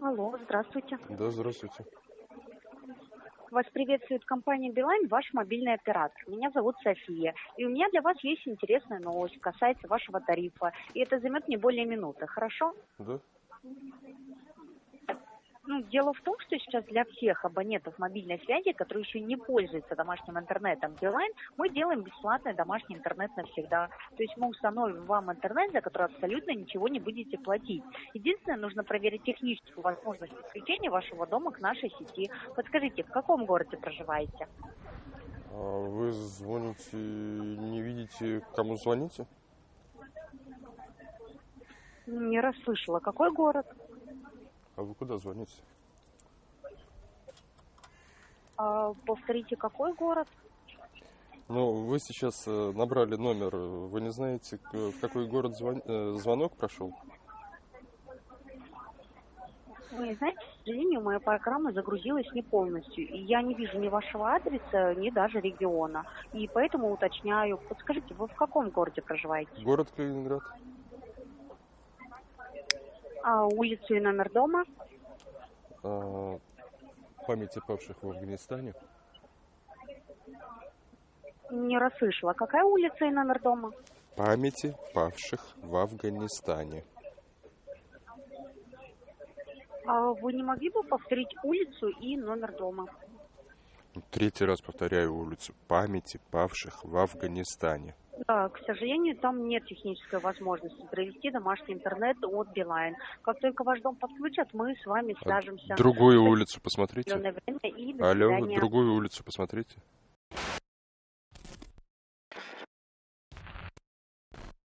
Алло, здравствуйте. Да, здравствуйте. Вас приветствует компания Билайн, ваш мобильный оператор. Меня зовут София. И у меня для вас есть интересная новость, касается вашего тарифа. И это займет не более минуты, хорошо? Да? Ну, дело в том, что сейчас для всех абонентов мобильной связи, которые еще не пользуются домашним интернетом Билайн, мы делаем бесплатный домашний интернет навсегда. То есть мы установим вам интернет, за который абсолютно ничего не будете платить. Единственное, нужно проверить техническую возможность подключения вашего дома к нашей сети. Подскажите, в каком городе проживаете? А вы звоните, не видите, кому звоните? Не расслышала. Какой город? А вы куда звоните? А, повторите, какой город? Ну, вы сейчас э, набрали номер. Вы не знаете, в какой город звон- э, звонок прошел? Вы знаете, к сожалению, моя программа загрузилась не полностью, и я не вижу ни вашего адреса, ни даже региона. И поэтому уточняю, подскажите, вы в каком городе проживаете? Город Калининград. А улицу и номер дома? А, памяти павших в Афганистане. Не расслышала. Какая улица и номер дома? Памяти павших в Афганистане. А вы не могли бы повторить улицу и номер дома? Третий раз повторяю улицу. Памяти павших в Афганистане. Да, к сожалению, там нет технической возможности провести домашний интернет от Билайн. Как только ваш дом подключат, мы с вами А свяжемся. Другую в улицу посмотрите. время и Алло, свидания. другую улицу посмотрите.